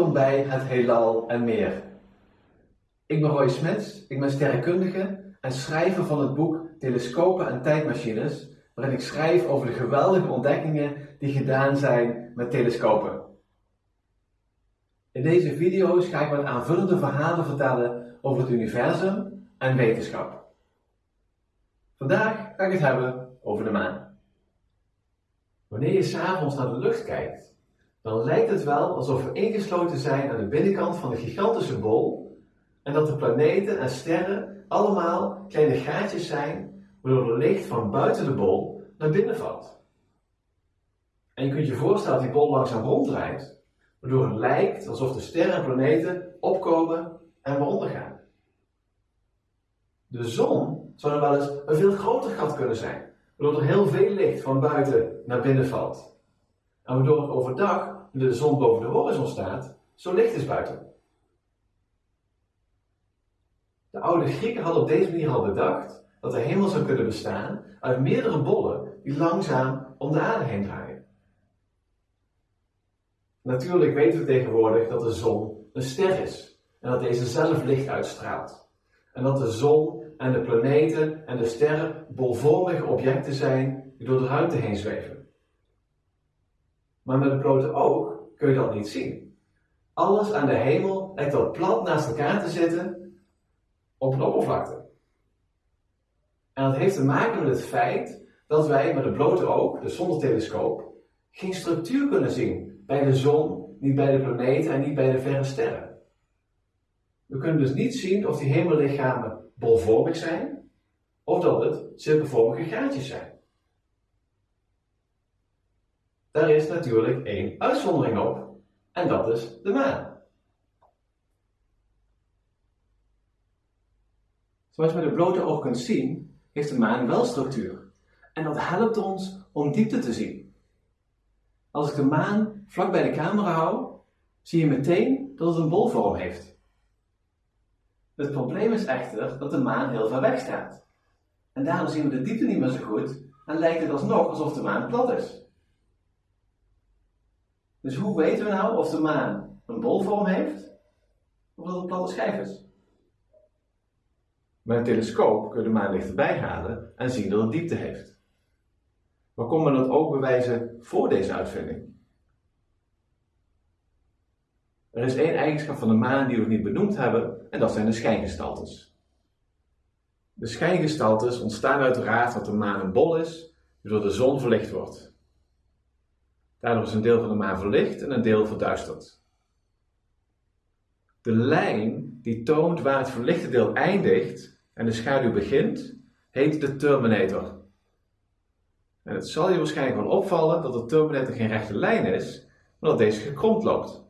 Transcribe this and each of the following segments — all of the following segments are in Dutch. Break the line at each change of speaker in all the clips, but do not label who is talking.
Welkom bij het Heelal en meer. Ik ben Roy Smits, ik ben sterrenkundige en schrijver van het boek Telescopen en Tijdmachines, waarin ik schrijf over de geweldige ontdekkingen die gedaan zijn met telescopen. In deze video's ga ik wat aanvullende verhalen vertellen over het universum en wetenschap. Vandaag ga ik het hebben over de maan. Wanneer je s'avonds naar de lucht kijkt, dan lijkt het wel alsof we ingesloten zijn aan de binnenkant van een gigantische bol en dat de planeten en sterren allemaal kleine gaatjes zijn waardoor het licht van buiten de bol naar binnen valt. En je kunt je voorstellen dat die bol langzaam ronddraait, waardoor het lijkt alsof de sterren en planeten opkomen en weer ondergaan. De zon zou dan wel eens een veel groter gat kunnen zijn, waardoor er heel veel licht van buiten naar binnen valt. En waardoor het overdag, de zon boven de horizon staat, zo licht is buiten. De oude Grieken hadden op deze manier al bedacht dat de hemel zou kunnen bestaan uit meerdere bollen die langzaam om de aarde heen draaien. Natuurlijk weten we tegenwoordig dat de zon een ster is en dat deze zelf licht uitstraalt. En dat de zon en de planeten en de sterren bolvormige objecten zijn die door de ruimte heen zweven. Maar met het blote oog kun je dat niet zien. Alles aan de hemel lijkt al plat naast elkaar te zitten op een oppervlakte. En dat heeft te maken met het feit dat wij met het blote oog, dus zonder telescoop, geen structuur kunnen zien bij de zon, niet bij de planeten en niet bij de verre sterren. We kunnen dus niet zien of die hemellichamen bolvormig zijn of dat het cirkelvormige gaatjes zijn. Daar is natuurlijk één uitzondering op, en dat is de maan. Zoals je met het blote oog kunt zien, heeft de maan wel structuur. En dat helpt ons om diepte te zien. Als ik de maan vlak bij de camera hou, zie je meteen dat het een bolvorm heeft. Het probleem is echter dat de maan heel ver weg staat. En daarom zien we de diepte niet meer zo goed en lijkt het alsnog alsof de maan plat is. Dus hoe weten we nou of de maan een bolvorm heeft of dat het een platte schijf is? Met een telescoop kun je de maan dichterbij halen en zien dat het diepte heeft. Maar kon men dat ook bewijzen voor deze uitvinding? Er is één eigenschap van de maan die we niet benoemd hebben, en dat zijn de schijngestaltes. De schijngestaltes ontstaan uiteraard dat de maan een bol is, die door de zon verlicht wordt. Daardoor is een deel van de maan verlicht en een deel verduisterd. De lijn die toont waar het verlichte deel eindigt en de schaduw begint, heet de terminator. En het zal je waarschijnlijk wel opvallen dat de terminator geen rechte lijn is, maar dat deze gekromd loopt.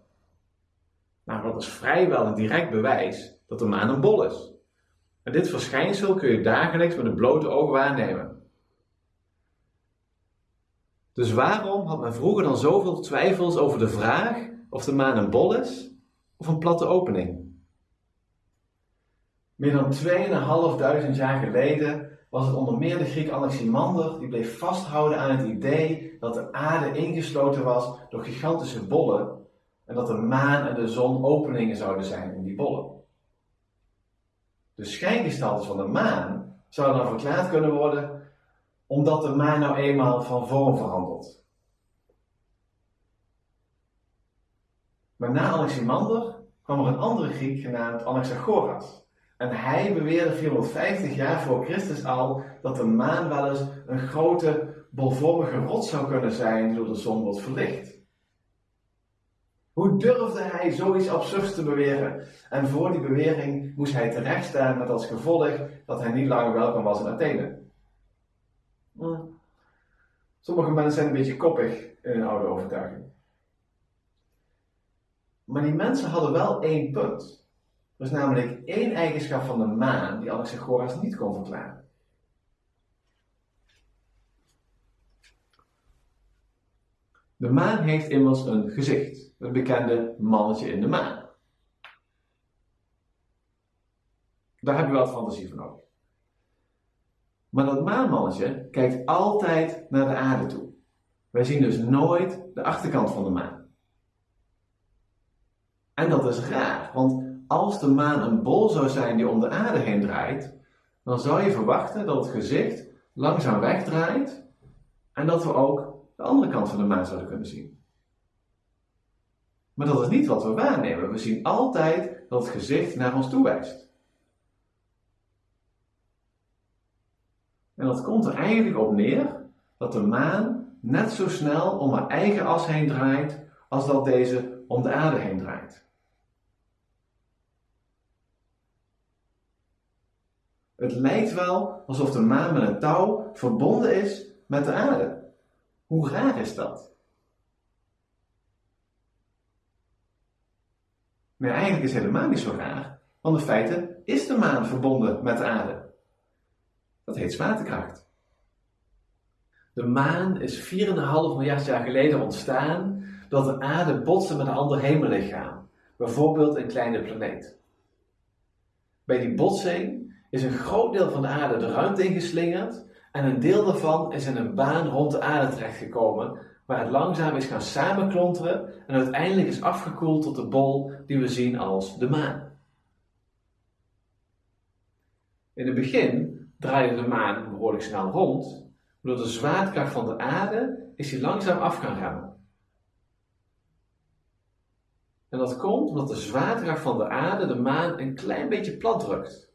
Nou, dat is vrijwel een direct bewijs dat de maan een bol is. En dit verschijnsel kun je dagelijks met een blote oog waarnemen. Dus waarom had men vroeger dan zoveel twijfels over de vraag of de maan een bol is of een platte opening? Meer dan 2500 jaar geleden was het onder meer de Griek Anaximander die bleef vasthouden aan het idee dat de aarde ingesloten was door gigantische bollen en dat de maan en de zon openingen zouden zijn in die bollen. De schijngestaltes van de maan zouden dan verklaard kunnen worden omdat de maan nou eenmaal van vorm verandert. Maar na Anaximander kwam er een andere Griek genaamd Anaxagoras. En hij beweerde 450 jaar voor Christus al dat de maan wel eens een grote bolvormige rots zou kunnen zijn die door de zon wordt verlicht. Hoe durfde hij zoiets absurds te beweren? En voor die bewering moest hij terechtstaan met als gevolg dat hij niet langer welkom was in Athene. Hm. Sommige mensen zijn een beetje koppig in hun oude overtuiging. Maar die mensen hadden wel één punt. Er is namelijk één eigenschap van de maan die Anaxagoras niet kon verklaren. De maan heeft immers een gezicht, het bekende mannetje in de maan. Daar heb je wat fantasie voor nodig. Maar dat maanmannetje kijkt altijd naar de aarde toe. Wij zien dus nooit de achterkant van de maan. En dat is raar, want als de maan een bol zou zijn die om de aarde heen draait, dan zou je verwachten dat het gezicht langzaam wegdraait en dat we ook de andere kant van de maan zouden kunnen zien. Maar dat is niet wat we waarnemen. We zien altijd dat het gezicht naar ons toe wijst. En dat komt er eigenlijk op neer dat de maan net zo snel om haar eigen as heen draait als dat deze om de aarde heen draait. Het lijkt wel alsof de maan met een touw verbonden is met de aarde. Hoe raar is dat? Maar eigenlijk is het helemaal niet zo raar, want in feite is de maan verbonden met de aarde. Dat heet zwaartekracht. De maan is 4,5 miljard jaar geleden ontstaan dat de aarde botste met een ander hemellichaam, bijvoorbeeld een kleine planeet. Bij die botsing is een groot deel van de aarde de ruimte ingeslingerd en een deel daarvan is in een baan rond de aarde terechtgekomen, waar het langzaam is gaan samenklonteren en uiteindelijk is afgekoeld tot de bol die we zien als de maan. In het begin draaide de maan behoorlijk snel rond, door de zwaartekracht van de aarde is hij langzaam af gaan remmen. En dat komt omdat de zwaartekracht van de aarde de maan een klein beetje plat drukt.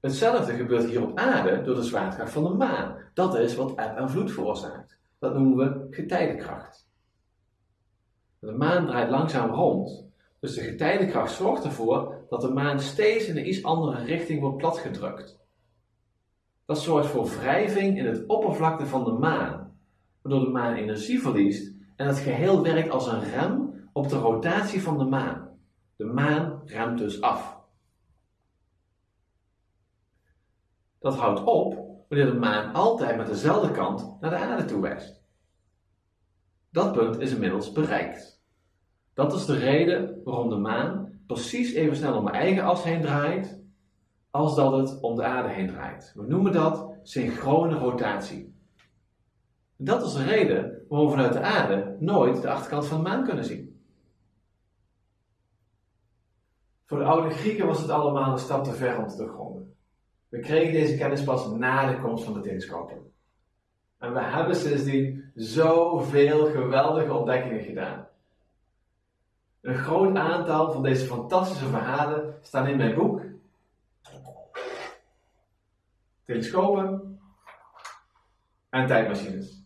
Hetzelfde gebeurt hier op aarde door de zwaartekracht van de maan. Dat is wat eb en vloed veroorzaakt. Dat noemen we getijdenkracht. De maan draait langzaam rond, dus de getijdenkracht zorgt ervoor dat de maan steeds in een iets andere richting wordt platgedrukt. Dat zorgt voor wrijving in het oppervlakte van de maan, waardoor de maan energie verliest en het geheel werkt als een rem op de rotatie van de maan. De maan remt dus af. Dat houdt op wanneer de maan altijd met dezelfde kant naar de aarde toe wijst. Dat punt is inmiddels bereikt. Dat is de reden waarom de maan precies even snel om haar eigen as heen draait, als dat het om de aarde heen draait. We noemen dat synchrone rotatie. Dat is de reden waarom we vanuit de aarde nooit de achterkant van de maan kunnen zien. Voor de oude Grieken was het allemaal een stap te ver om te doorgronden. We kregen deze kennis pas na de komst van de telescopen. En we hebben sindsdien zoveel geweldige ontdekkingen gedaan. Een groot aantal van deze fantastische verhalen staan in mijn boek. Telescopen en tijdmachines.